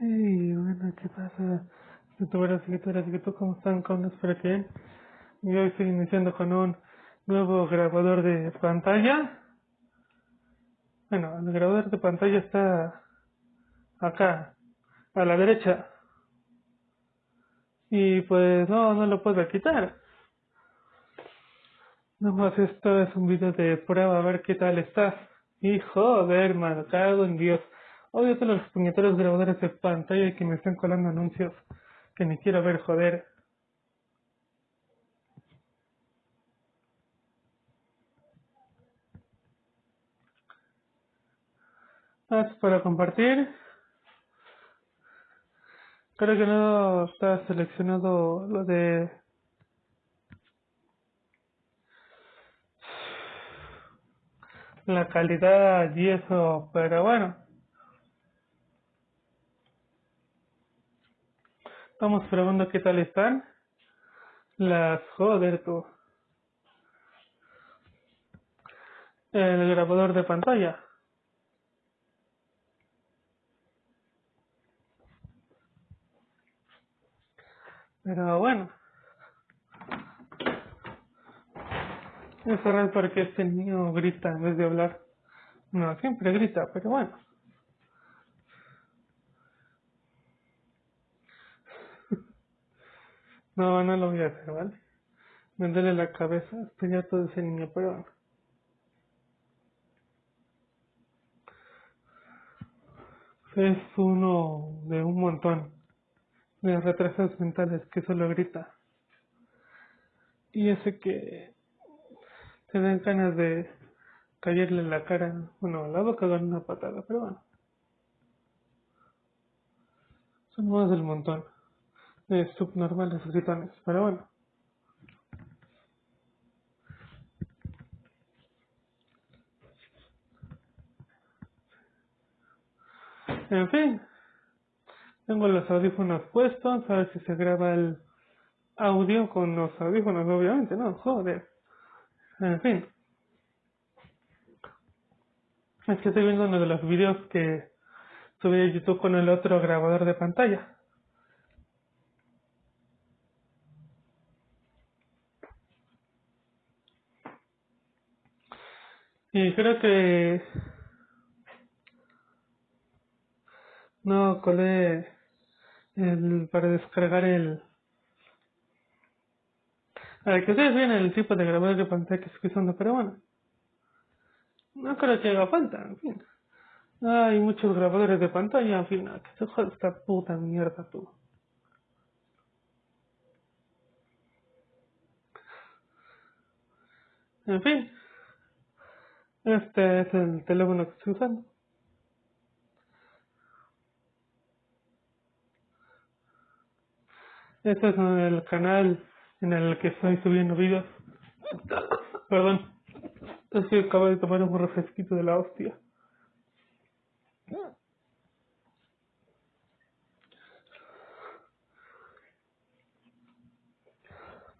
Hey, bueno, ¿qué pasa? Youtuberas y youtuberas y tú, ¿cómo están? ¿Cómo espero que? Y hoy estoy iniciando con un nuevo grabador de pantalla. Bueno, el grabador de pantalla está acá, a la derecha. Y pues no, no lo puedo quitar. Nada más esto es un video de prueba a ver qué tal está. Y joder, man, cago en Dios. Odio todos los puñeteros grabadores de pantalla que me están colando anuncios que ni quiero ver, joder. Haz para compartir. Creo que no está seleccionado lo de la calidad y eso, pero bueno. Estamos probando qué tal están. Las joder tú. El grabador de pantalla. Pero bueno. Es raro porque este niño grita en vez de hablar. No, siempre grita, pero bueno. No, no lo voy a hacer, ¿vale? Me la cabeza, estoy todo ese niño, pero. Es uno de un montón de retrasos mentales que solo grita. Y ese que te dan ganas de caerle la cara, bueno, a la boca con una patada, pero bueno. Son más del montón de subnormales gritones, pero bueno. En fin, tengo los audífonos puestos, a ver si se graba el audio con los audífonos, obviamente, ¿no? Joder. En fin. Es que estoy viendo uno de los videos que subí a YouTube con el otro grabador de pantalla. Y creo que no colé el para descargar el a que ustedes vean el tipo de grabador de pantalla que estoy usando, pero bueno. No creo que haga falta, en fin. Hay muchos grabadores de pantalla, en fin, que se joda esta puta mierda tú. En fin. Este es el teléfono que estoy usando. Este es el canal en el que estoy subiendo videos. Perdón. Es que acabo de tomar un refresquito de la hostia.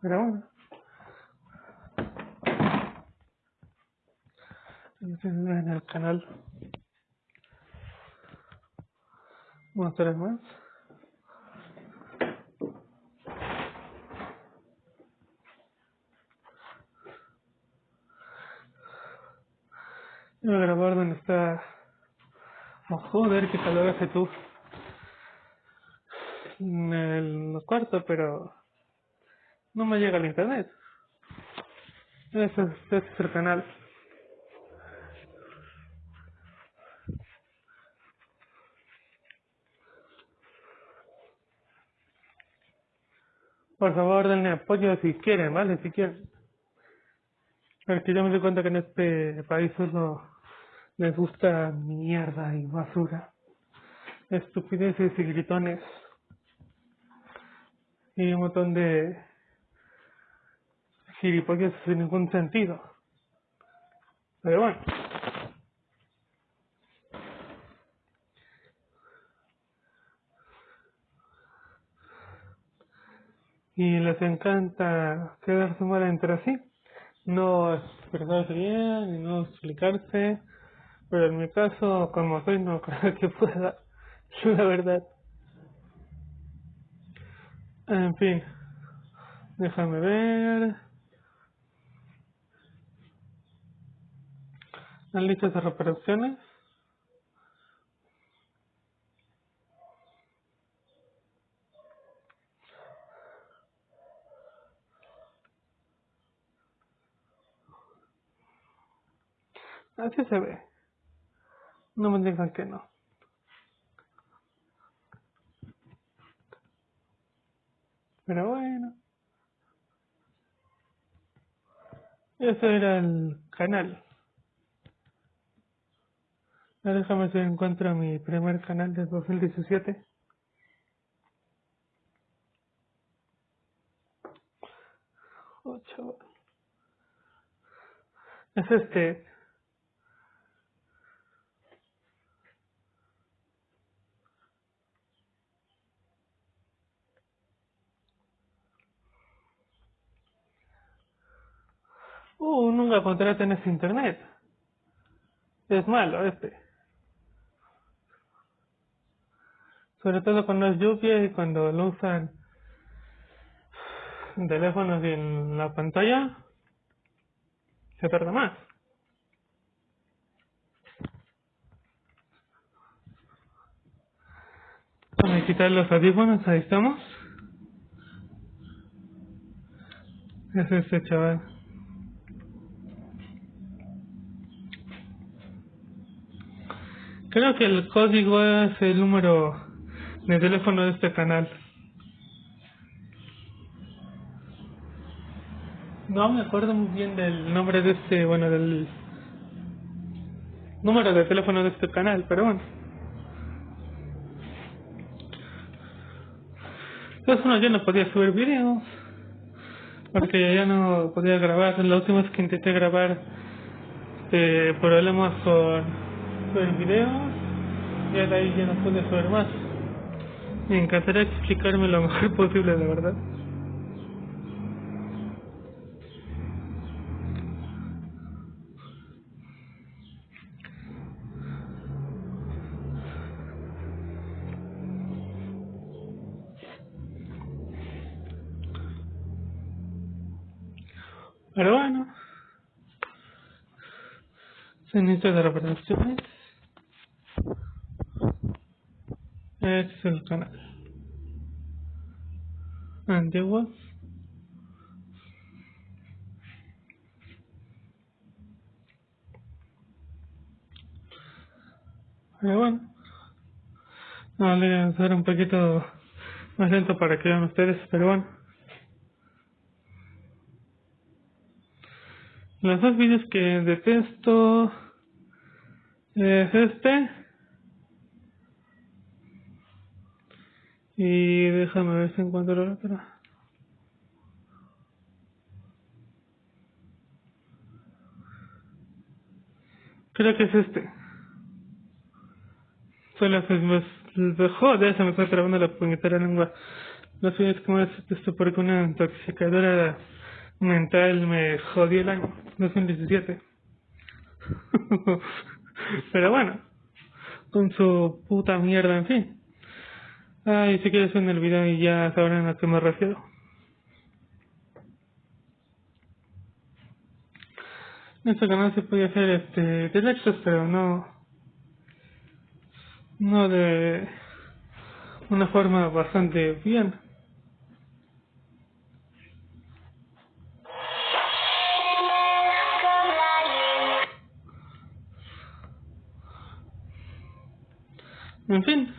Pero bueno. En el canal. Mostraré más. Voy a grabar donde está. Oh, joder, qué calor hace tú. En el cuarto, pero no me llega el internet. Ese es, ese es el canal. Por favor, denle apoyo si quieren, ¿vale? Si quieren. Porque yo me doy cuenta que en este país solo les gusta mierda y basura. Estupideces y gritones. Y un montón de gilipollas sin ningún sentido. Pero bueno. y les encanta quedarse mal entre sí, no expresarse bien y no explicarse, pero en mi caso, como soy, no creo que pueda, la verdad. En fin, déjame ver. ¿Han dicho esas reparaciones? Así se ve. No me digan que no. Pero bueno. Ese era el canal. Ahora déjame si encuentro mi primer canal de 2017. Ocho. Es este. Uh, nunca contraten ese internet. Es malo este. Sobre todo cuando es lluvia y cuando lo usan en teléfonos y en la pantalla, se tarda más. Vamos a quitar los audífonos, ahí estamos. Es este chaval. Creo que el código es el número de teléfono de este canal. No me acuerdo muy bien del nombre de este, bueno, del número de teléfono de este canal, pero bueno. Entonces uno ya no podía subir videos, porque ya no podía grabar. La última vez que intenté grabar, eh, problemas con el video y de ahí ya no pude saber más. Me encantaría explicarme lo mejor posible, de verdad. Pero bueno, se necesita de reproducciones. Este es el canal. Antiguos. Pero bueno. A hacer un poquito más lento para que vean ustedes, pero bueno. Los dos vídeos que detesto es este Y déjame ver si encuentro la otra. Creo que es este. Solo se me, joder, se me está trabando la puñetera lengua. No sé es como es esto porque una intoxicadora mental me jodió el año 2017. Pero bueno, con su puta mierda, en fin. Ay, si quieres en el video y ya sabrán a qué me refiero. En este canal se puede hacer este directos, pero no no de una forma bastante bien. En fin.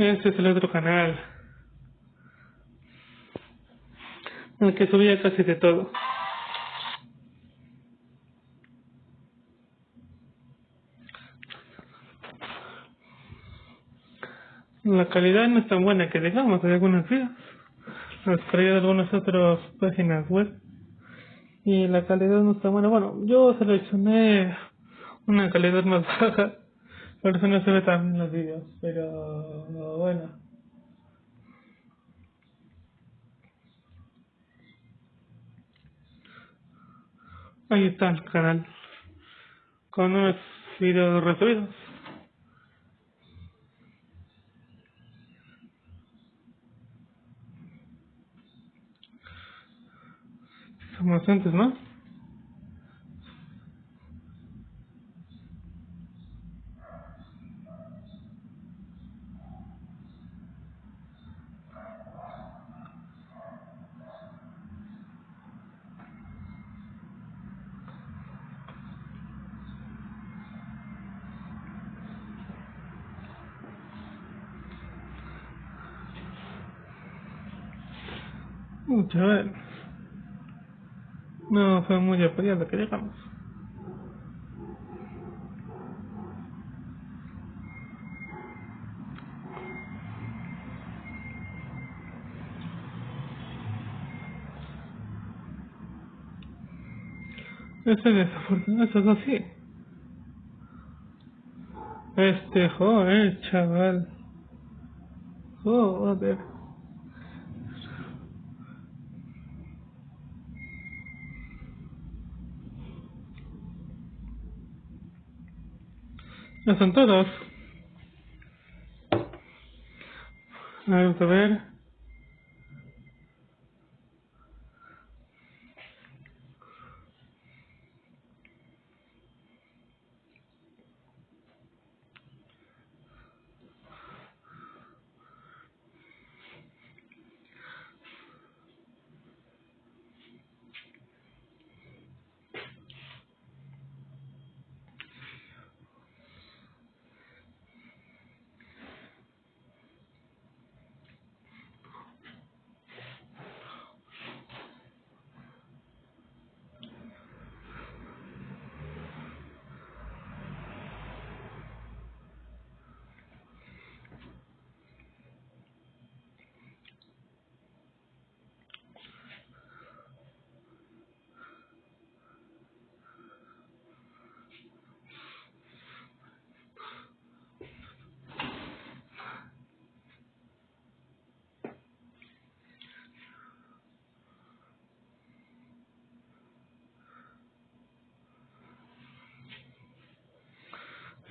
Este es el otro canal. En el que subía casi de todo. La calidad no es tan buena que digamos, hay algunos videos. Los traía de algunas otras páginas web. Y la calidad no está buena. Bueno, yo seleccioné una calidad más baja por eso no se ve tan los vídeos, pero bueno. Ahí está el canal. Con unos videos recibidos. Son bastantes, ¿no? A ver. No fue muy apoyado que digamos. Eso es desafortunado, eso es así. Este joder, chaval. Joder. Ya son todos. Vamos a ver.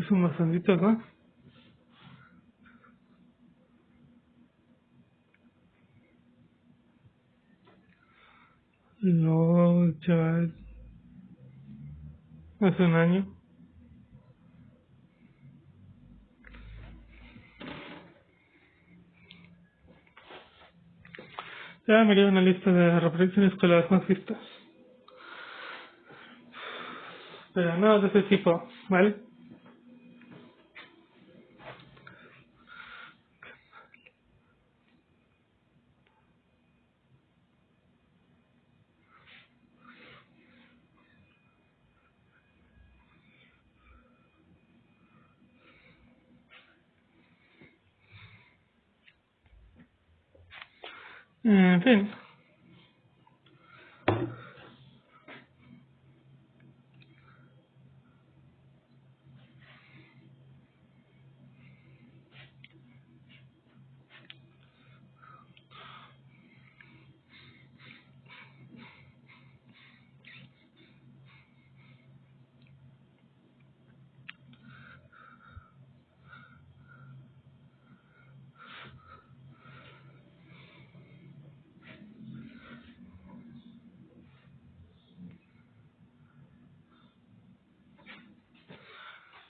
Son bastantitos, ¿no? No, chaval. Hace un año. Ya me queda una lista de reproducciones con las más vistas. Pero no de ese tipo, ¿vale? En fin.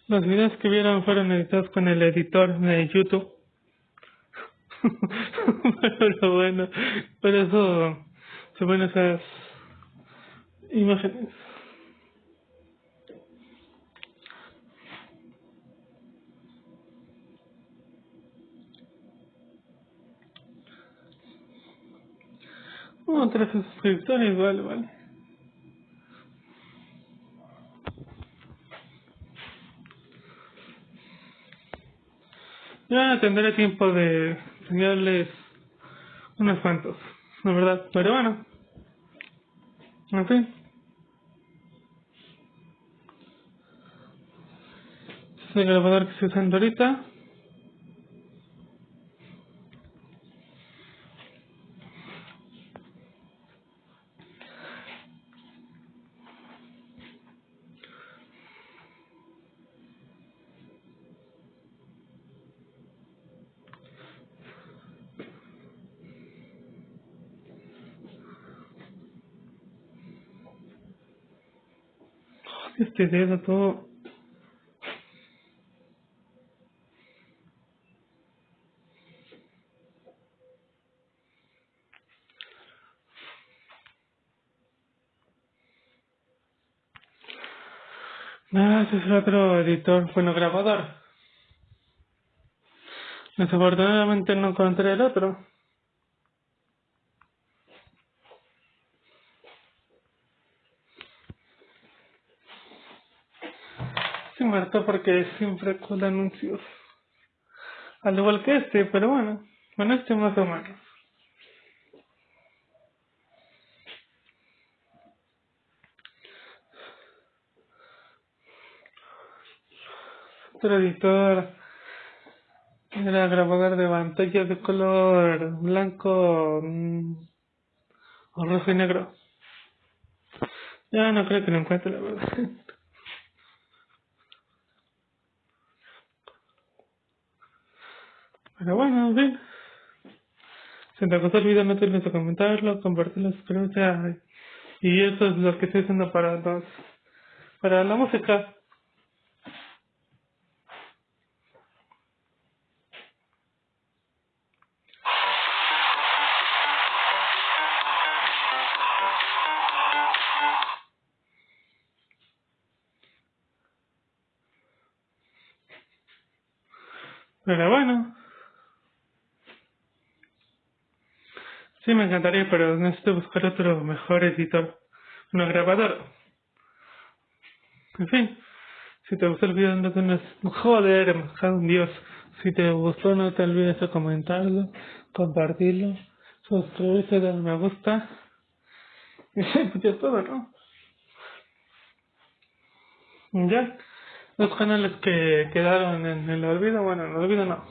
Los videos que vieron fueron editados con el editor de YouTube. Pero lo bueno, por eso se ven esas imágenes. Oh, tres suscriptores, vale, tendré tiempo de enseñarles unos cuantos, la verdad. Pero bueno, en fin. Es el grabador que estoy usando ahorita. Este dedo todo Ah, ese es otro editor, bueno, grabador. Desafortunadamente no encontré el otro. Se muerto porque siempre con anuncios. Al igual que este, pero bueno, bueno, este más o menos. Otro editor era grabador de pantalla de color blanco mm, o rojo y negro. Ya no creo que lo encuentre, la verdad. Pero bueno, en. Si te gustó el video no te olvides de comentarlo, compartirlo, suscribirte. Y eso es lo que estoy haciendo para los, para la música. Pero bueno. Sí, me encantaría, pero necesito buscar otro mejor editor. Una grabador. En fin. Si te gustó el video, no te Joder, me un dios. Si te gustó, no te olvides de comentarlo, compartirlo, suscribirte, darle me gusta. Y pues ya todo, ¿no? Ya. Los canales que quedaron en el olvido, bueno, en el olvido no.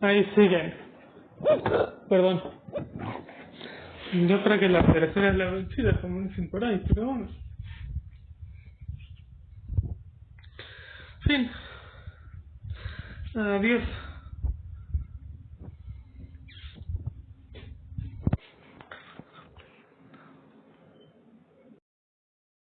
Ahí siguen. Perdón. Yo creo que la tercera es la vencida, como dicen por ahí, pero bueno. Fin. Adiós.